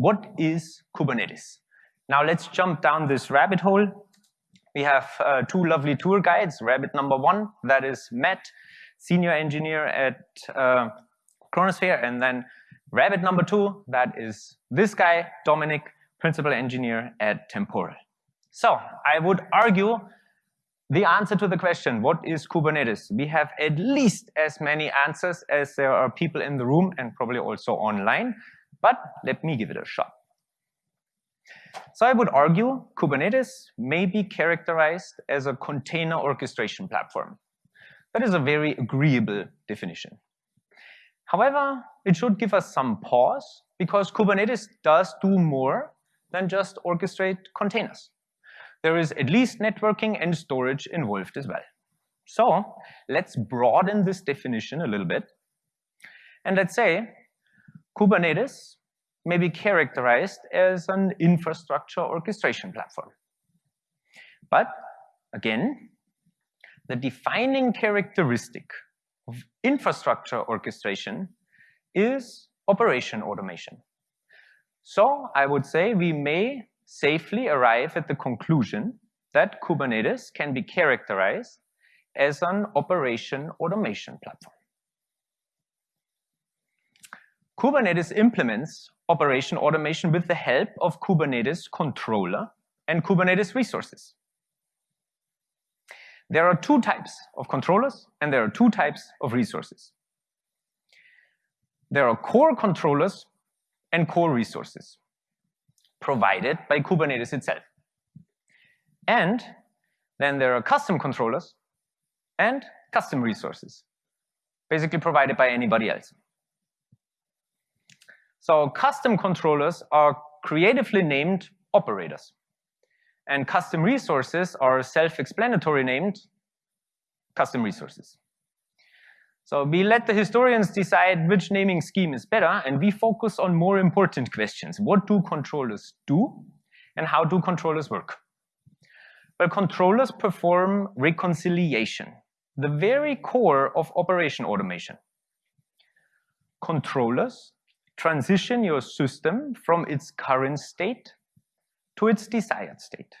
what is Kubernetes? Now let's jump down this rabbit hole. We have uh, two lovely tour guides. Rabbit number one, that is Matt, senior engineer at uh, Chronosphere, and then rabbit number two, that is this guy, Dominic, principal engineer at Temporal. So I would argue the answer to the question, what is Kubernetes? We have at least as many answers as there are people in the room and probably also online, but let me give it a shot. So I would argue Kubernetes may be characterized as a container orchestration platform. That is a very agreeable definition. However, it should give us some pause because Kubernetes does do more than just orchestrate containers. There is at least networking and storage involved as well. So let's broaden this definition a little bit. And let's say Kubernetes may be characterized as an infrastructure orchestration platform. But again, the defining characteristic of infrastructure orchestration is operation automation. So I would say we may safely arrive at the conclusion that Kubernetes can be characterized as an operation automation platform. Kubernetes implements operation automation with the help of Kubernetes controller and Kubernetes resources. There are two types of controllers and there are two types of resources. There are core controllers and core resources provided by Kubernetes itself. And then there are custom controllers and custom resources, basically provided by anybody else. So custom controllers are creatively named operators. And custom resources are self-explanatory named custom resources. So we let the historians decide which naming scheme is better, and we focus on more important questions. What do controllers do, and how do controllers work? Well, controllers perform reconciliation, the very core of operation automation. Controllers transition your system from its current state to its desired state.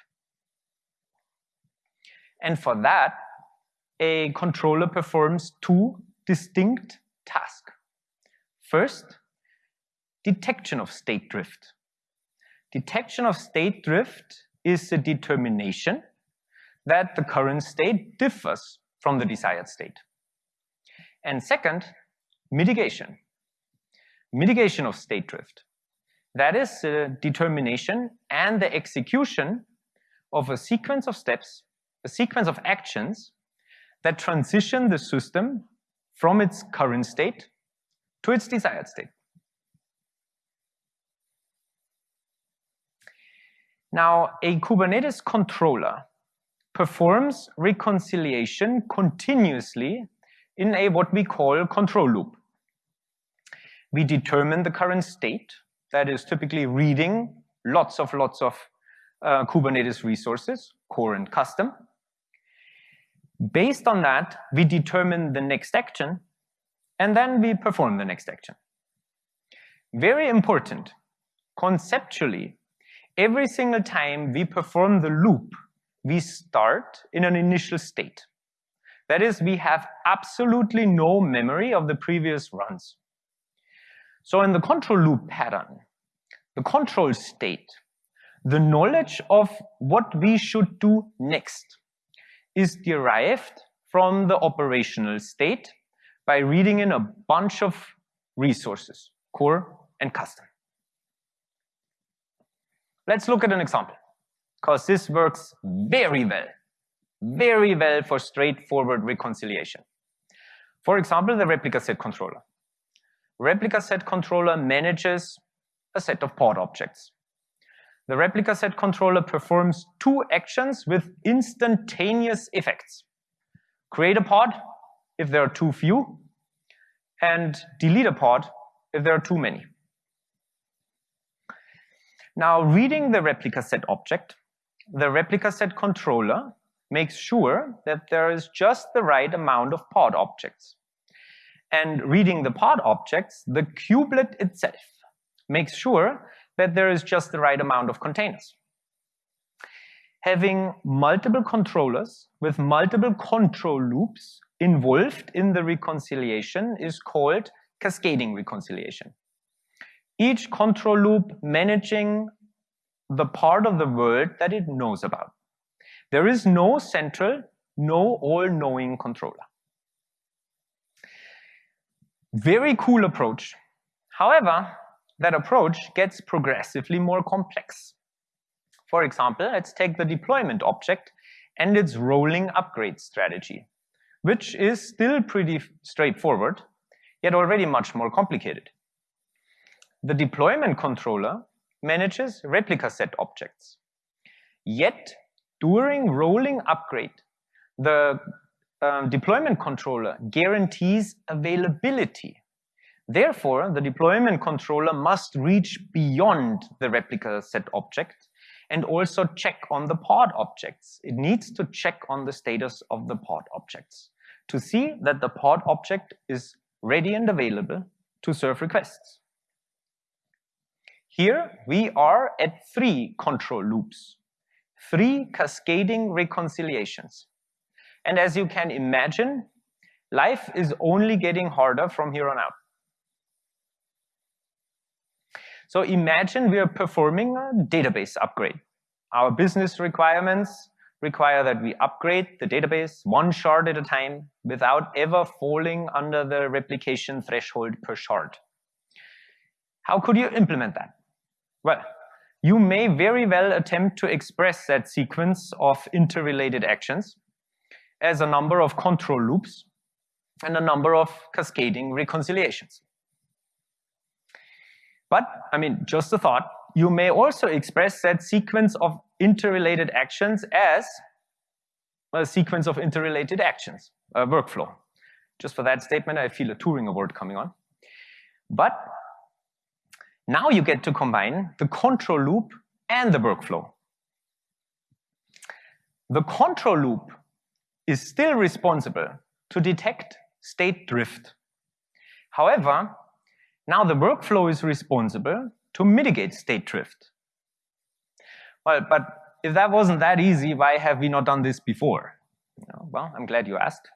And for that, a controller performs two distinct tasks. First, detection of state drift. Detection of state drift is a determination that the current state differs from the desired state. And second, mitigation mitigation of state drift. That is the determination and the execution of a sequence of steps, a sequence of actions that transition the system from its current state to its desired state. Now, a Kubernetes controller performs reconciliation continuously in a what we call control loop. We determine the current state, that is typically reading lots of lots of uh, Kubernetes resources, core and custom. Based on that, we determine the next action, and then we perform the next action. Very important, conceptually, every single time we perform the loop, we start in an initial state. That is, we have absolutely no memory of the previous runs. So in the control loop pattern, the control state, the knowledge of what we should do next is derived from the operational state by reading in a bunch of resources, core and custom. Let's look at an example, because this works very well, very well for straightforward reconciliation. For example, the replica set controller replica set controller manages a set of pod objects. The replica set controller performs two actions with instantaneous effects. Create a pod if there are too few, and delete a pod if there are too many. Now, reading the replica set object, the replica set controller makes sure that there is just the right amount of pod objects and reading the pod objects, the kubelet itself makes sure that there is just the right amount of containers. Having multiple controllers with multiple control loops involved in the reconciliation is called cascading reconciliation. Each control loop managing the part of the world that it knows about. There is no central, no all-knowing controller. Very cool approach. However, that approach gets progressively more complex. For example, let's take the deployment object and its rolling upgrade strategy, which is still pretty straightforward, yet already much more complicated. The deployment controller manages replica set objects. Yet, during rolling upgrade, the um, deployment controller guarantees availability. Therefore, the deployment controller must reach beyond the replica set object and also check on the pod objects. It needs to check on the status of the pod objects to see that the pod object is ready and available to serve requests. Here we are at three control loops, three cascading reconciliations. And as you can imagine, life is only getting harder from here on out. So imagine we are performing a database upgrade. Our business requirements require that we upgrade the database one shard at a time without ever falling under the replication threshold per shard. How could you implement that? Well, you may very well attempt to express that sequence of interrelated actions as a number of control loops and a number of cascading reconciliations. But, I mean, just a thought, you may also express that sequence of interrelated actions as a sequence of interrelated actions, a workflow. Just for that statement, I feel a Turing Award coming on. But now you get to combine the control loop and the workflow. The control loop is still responsible to detect state drift. However, now the workflow is responsible to mitigate state drift. Well, but if that wasn't that easy, why have we not done this before? Well, I'm glad you asked.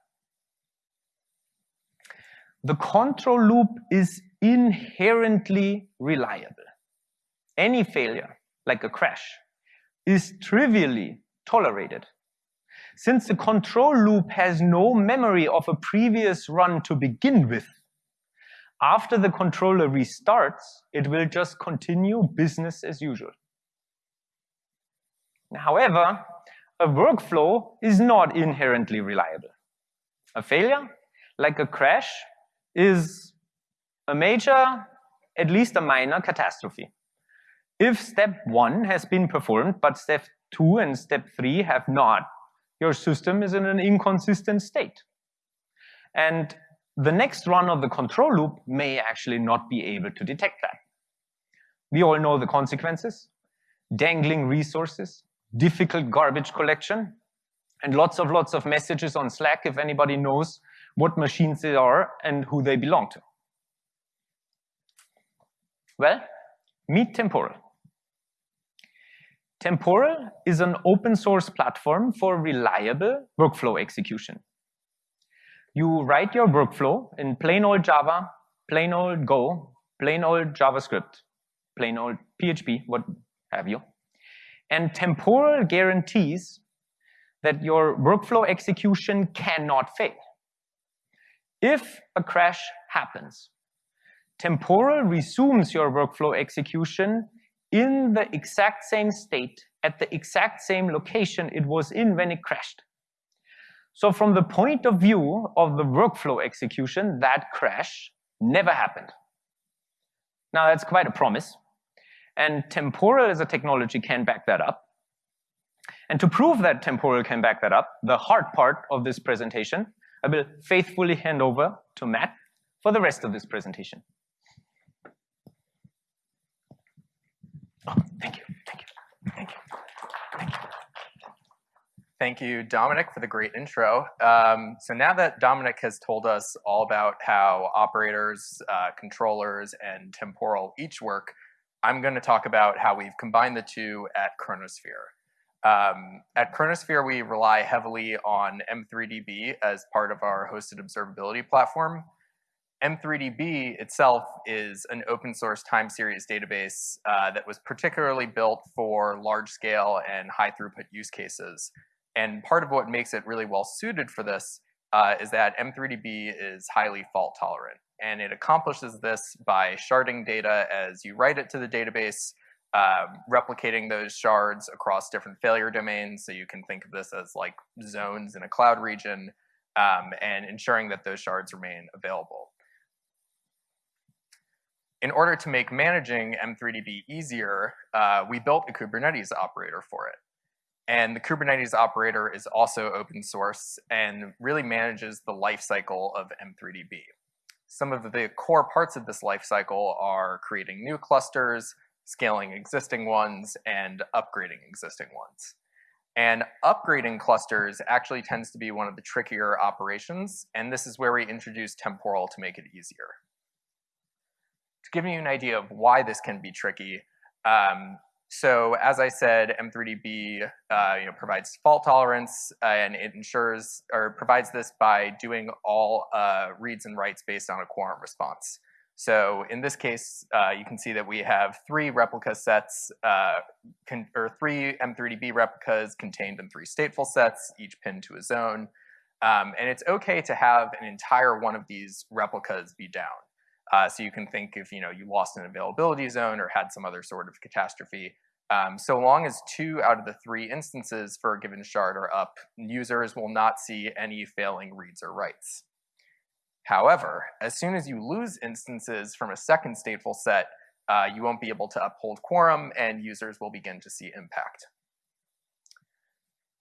The control loop is inherently reliable. Any failure, like a crash, is trivially tolerated. Since the control loop has no memory of a previous run to begin with, after the controller restarts, it will just continue business as usual. However, a workflow is not inherently reliable. A failure, like a crash, is a major, at least a minor catastrophe. If step one has been performed, but step two and step three have not, your system is in an inconsistent state. And the next run of the control loop may actually not be able to detect that. We all know the consequences. Dangling resources, difficult garbage collection, and lots of lots of messages on Slack if anybody knows what machines they are and who they belong to. Well, meet Temporal. Temporal is an open source platform for reliable workflow execution. You write your workflow in plain old Java, plain old Go, plain old JavaScript, plain old PHP, what have you. And temporal guarantees that your workflow execution cannot fail. If a crash happens, temporal resumes your workflow execution in the exact same state at the exact same location it was in when it crashed. So from the point of view of the workflow execution, that crash never happened. Now that's quite a promise. And temporal as a technology can back that up. And to prove that temporal can back that up, the hard part of this presentation, I will faithfully hand over to Matt for the rest of this presentation. Thank you, thank you, thank you, thank you. Thank you, Dominic, for the great intro. Um, so now that Dominic has told us all about how operators, uh, controllers, and temporal each work, I'm going to talk about how we've combined the two at Chronosphere. Um, at Chronosphere, we rely heavily on M3DB as part of our hosted observability platform. M3DB itself is an open source time series database uh, that was particularly built for large scale and high throughput use cases. And part of what makes it really well suited for this uh, is that M3DB is highly fault tolerant. And it accomplishes this by sharding data as you write it to the database, uh, replicating those shards across different failure domains. So you can think of this as like zones in a cloud region um, and ensuring that those shards remain available. In order to make managing M3DB easier, uh, we built a Kubernetes operator for it. And the Kubernetes operator is also open source and really manages the lifecycle of M3DB. Some of the core parts of this lifecycle are creating new clusters, scaling existing ones, and upgrading existing ones. And upgrading clusters actually tends to be one of the trickier operations, and this is where we introduce temporal to make it easier give you an idea of why this can be tricky, um, so as I said, M3DB uh, you know, provides fault tolerance uh, and it ensures or provides this by doing all uh, reads and writes based on a quorum response. So in this case, uh, you can see that we have three replica sets, uh, or three M3DB replicas contained in three stateful sets, each pinned to a zone. Um, and it's okay to have an entire one of these replicas be down. Uh, so you can think if you know you lost an availability zone or had some other sort of catastrophe. Um, so long as two out of the three instances for a given shard are up, users will not see any failing reads or writes. However, as soon as you lose instances from a second stateful set, uh, you won't be able to uphold quorum and users will begin to see impact.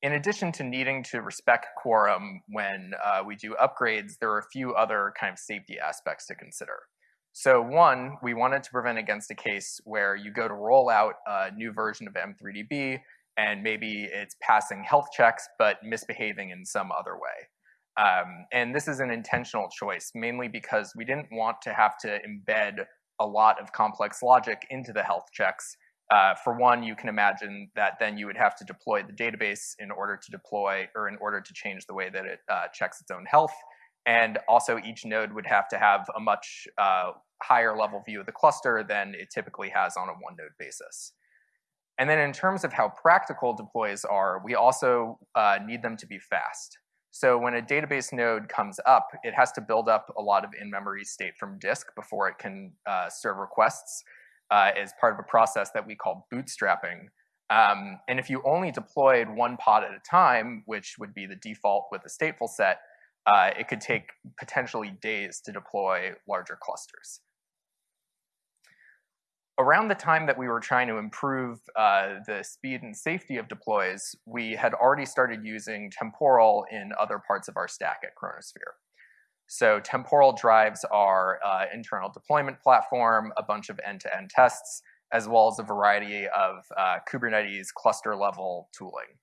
In addition to needing to respect quorum when uh, we do upgrades, there are a few other kind of safety aspects to consider. So one, we wanted to prevent against a case where you go to roll out a new version of M3DB and maybe it's passing health checks but misbehaving in some other way. Um, and this is an intentional choice, mainly because we didn't want to have to embed a lot of complex logic into the health checks. Uh, for one, you can imagine that then you would have to deploy the database in order to deploy or in order to change the way that it uh, checks its own health. And also each node would have to have a much uh, higher level view of the cluster than it typically has on a one node basis. And then in terms of how practical deploys are, we also uh, need them to be fast. So when a database node comes up, it has to build up a lot of in-memory state from disk before it can uh, serve requests uh, as part of a process that we call bootstrapping. Um, and if you only deployed one pod at a time, which would be the default with a stateful set, uh, it could take potentially days to deploy larger clusters. Around the time that we were trying to improve uh, the speed and safety of deploys, we had already started using temporal in other parts of our stack at Chronosphere. So temporal drives our uh, internal deployment platform, a bunch of end-to-end -end tests, as well as a variety of uh, Kubernetes cluster level tooling.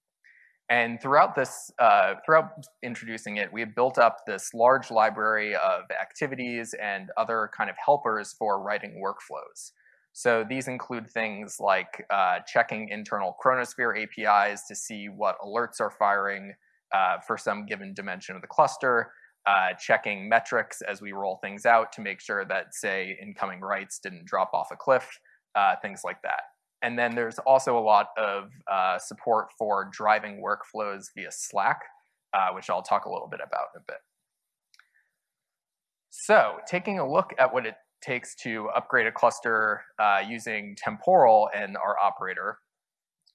And throughout this, uh, throughout introducing it, we have built up this large library of activities and other kind of helpers for writing workflows. So these include things like uh, checking internal Chronosphere APIs to see what alerts are firing uh, for some given dimension of the cluster, uh, checking metrics as we roll things out to make sure that, say, incoming writes didn't drop off a cliff, uh, things like that. And then there's also a lot of uh, support for driving workflows via Slack, uh, which I'll talk a little bit about in a bit. So taking a look at what it takes to upgrade a cluster uh, using temporal and our operator.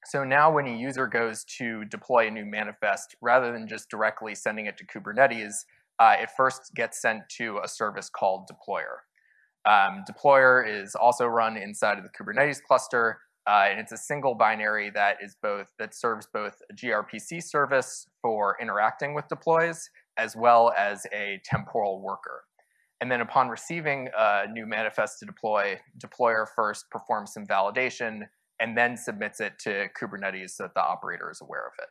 So now when a user goes to deploy a new manifest, rather than just directly sending it to Kubernetes, uh, it first gets sent to a service called deployer. Um, deployer is also run inside of the Kubernetes cluster, uh, and it's a single binary that is both that serves both a gRPC service for interacting with deploys as well as a temporal worker. And then upon receiving a new manifest to deploy, deployer first performs some validation and then submits it to Kubernetes so that the operator is aware of it.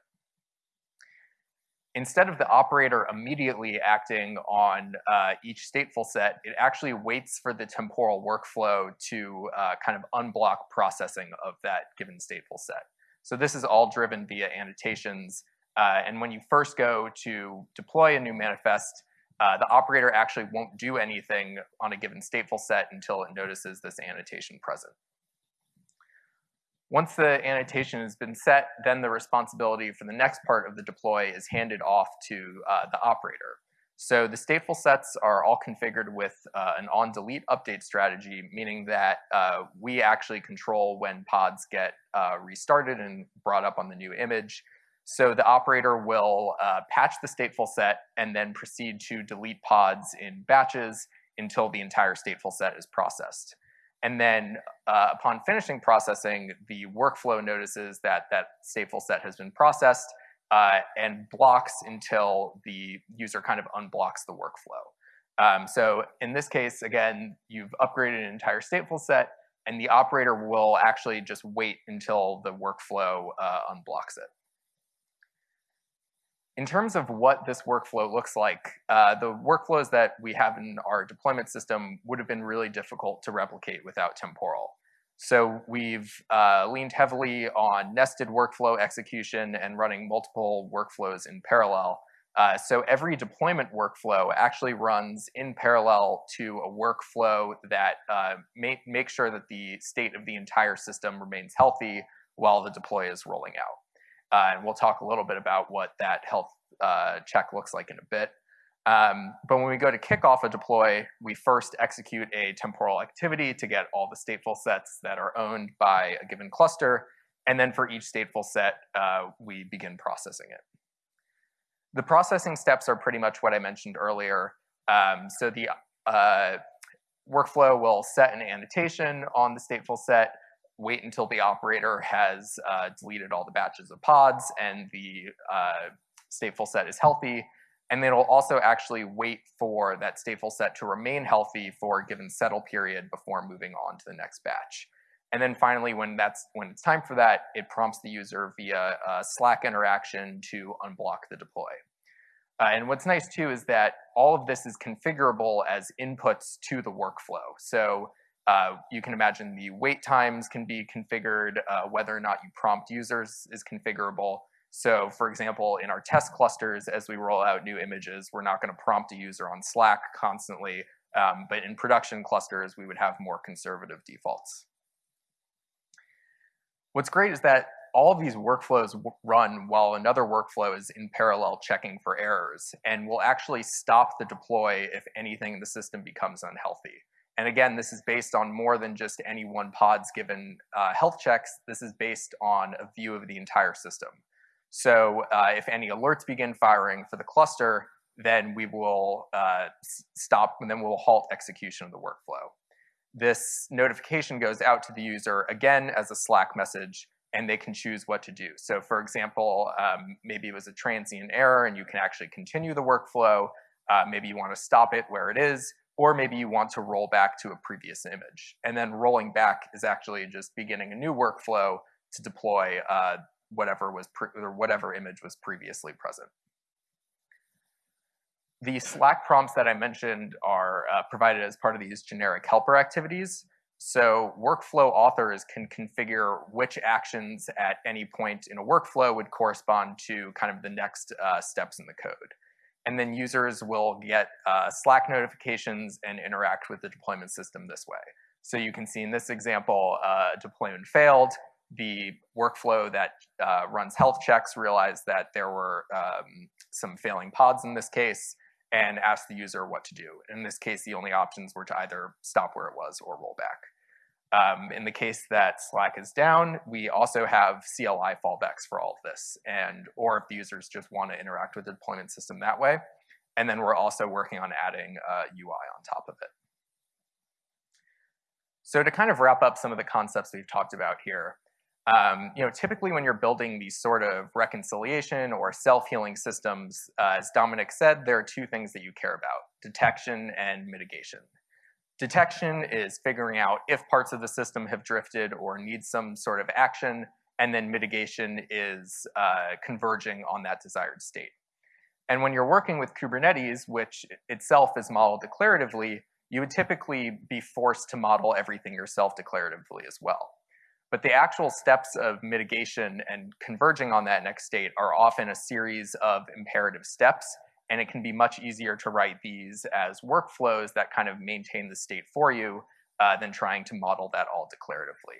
Instead of the operator immediately acting on uh, each stateful set, it actually waits for the temporal workflow to uh, kind of unblock processing of that given stateful set. So this is all driven via annotations. Uh, and when you first go to deploy a new manifest, uh, the operator actually won't do anything on a given stateful set until it notices this annotation present. Once the annotation has been set, then the responsibility for the next part of the deploy is handed off to uh, the operator. So the stateful sets are all configured with uh, an on-delete update strategy, meaning that uh, we actually control when pods get uh, restarted and brought up on the new image. So the operator will uh, patch the stateful set and then proceed to delete pods in batches until the entire stateful set is processed. And then uh, upon finishing processing, the workflow notices that that stateful set has been processed uh, and blocks until the user kind of unblocks the workflow. Um, so in this case, again, you've upgraded an entire stateful set, and the operator will actually just wait until the workflow uh, unblocks it. In terms of what this workflow looks like, uh, the workflows that we have in our deployment system would have been really difficult to replicate without temporal. So we've uh, leaned heavily on nested workflow execution and running multiple workflows in parallel. Uh, so every deployment workflow actually runs in parallel to a workflow that uh, make, make sure that the state of the entire system remains healthy while the deploy is rolling out. Uh, and we'll talk a little bit about what that health uh, check looks like in a bit. Um, but when we go to kick off a deploy, we first execute a temporal activity to get all the stateful sets that are owned by a given cluster. And then for each stateful set, uh, we begin processing it. The processing steps are pretty much what I mentioned earlier. Um, so the uh, workflow will set an annotation on the stateful set, wait until the operator has uh, deleted all the batches of pods and the uh, stateful set is healthy. And then it'll also actually wait for that stateful set to remain healthy for a given settle period before moving on to the next batch. And then finally, when that's when it's time for that, it prompts the user via a Slack interaction to unblock the deploy. Uh, and what's nice too is that all of this is configurable as inputs to the workflow. So uh, you can imagine the wait times can be configured, uh, whether or not you prompt users is configurable. So for example, in our test clusters, as we roll out new images, we're not gonna prompt a user on Slack constantly, um, but in production clusters, we would have more conservative defaults. What's great is that all of these workflows run while another workflow is in parallel checking for errors and will actually stop the deploy if anything in the system becomes unhealthy. And again, this is based on more than just any one pod's given uh, health checks. This is based on a view of the entire system. So uh, if any alerts begin firing for the cluster, then we will uh, stop and then we'll halt execution of the workflow. This notification goes out to the user again as a Slack message and they can choose what to do. So for example, um, maybe it was a transient error and you can actually continue the workflow. Uh, maybe you want to stop it where it is or maybe you want to roll back to a previous image. And then rolling back is actually just beginning a new workflow to deploy uh, whatever was or whatever image was previously present. The Slack prompts that I mentioned are uh, provided as part of these generic helper activities. So workflow authors can configure which actions at any point in a workflow would correspond to kind of the next uh, steps in the code and then users will get uh, Slack notifications and interact with the deployment system this way. So you can see in this example, uh, deployment failed. The workflow that uh, runs health checks realized that there were um, some failing pods in this case and asked the user what to do. In this case, the only options were to either stop where it was or roll back. Um, in the case that Slack is down, we also have CLI fallbacks for all of this, and or if the users just want to interact with the deployment system that way. And then we're also working on adding uh, UI on top of it. So to kind of wrap up some of the concepts we've talked about here, um, you know, typically when you're building these sort of reconciliation or self-healing systems, uh, as Dominic said, there are two things that you care about, detection and mitigation. Detection is figuring out if parts of the system have drifted or need some sort of action, and then mitigation is uh, converging on that desired state. And when you're working with Kubernetes, which itself is modeled declaratively, you would typically be forced to model everything yourself declaratively as well. But the actual steps of mitigation and converging on that next state are often a series of imperative steps, and it can be much easier to write these as workflows that kind of maintain the state for you uh, than trying to model that all declaratively.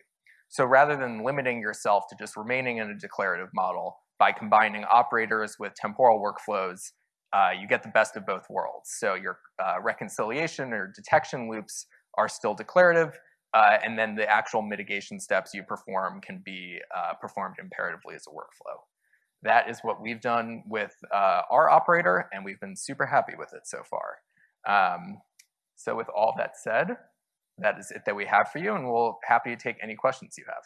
So rather than limiting yourself to just remaining in a declarative model, by combining operators with temporal workflows, uh, you get the best of both worlds. So your uh, reconciliation or detection loops are still declarative, uh, and then the actual mitigation steps you perform can be uh, performed imperatively as a workflow. That is what we've done with uh, our operator, and we've been super happy with it so far. Um, so with all that said, that is it that we have for you, and we'll happy to take any questions you have.